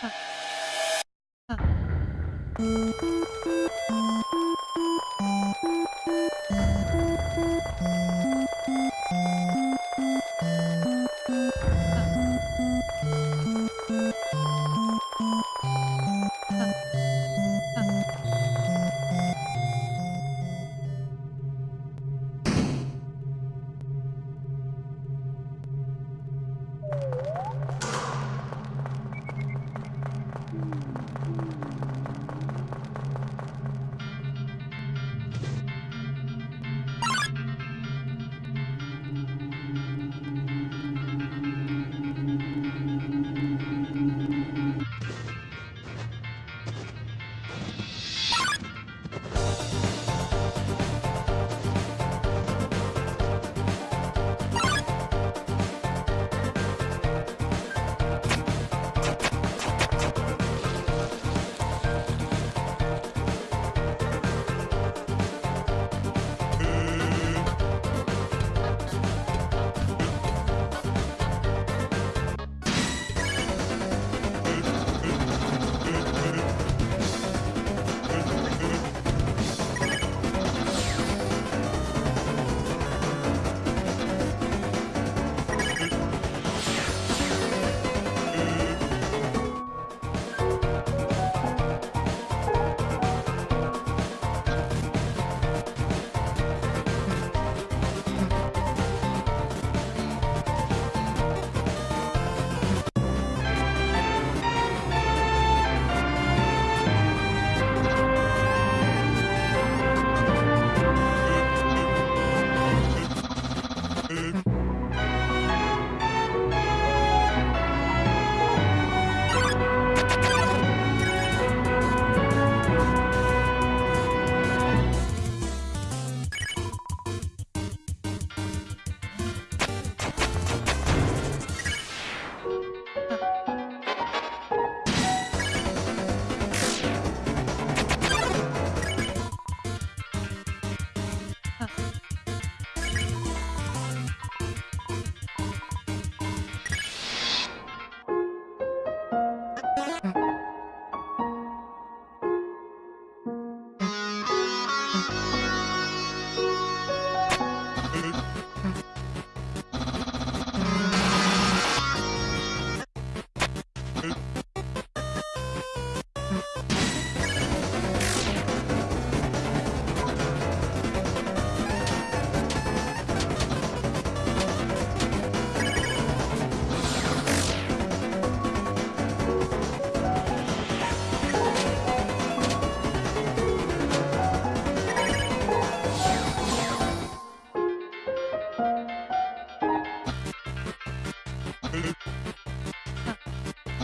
あっ。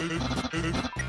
えっ?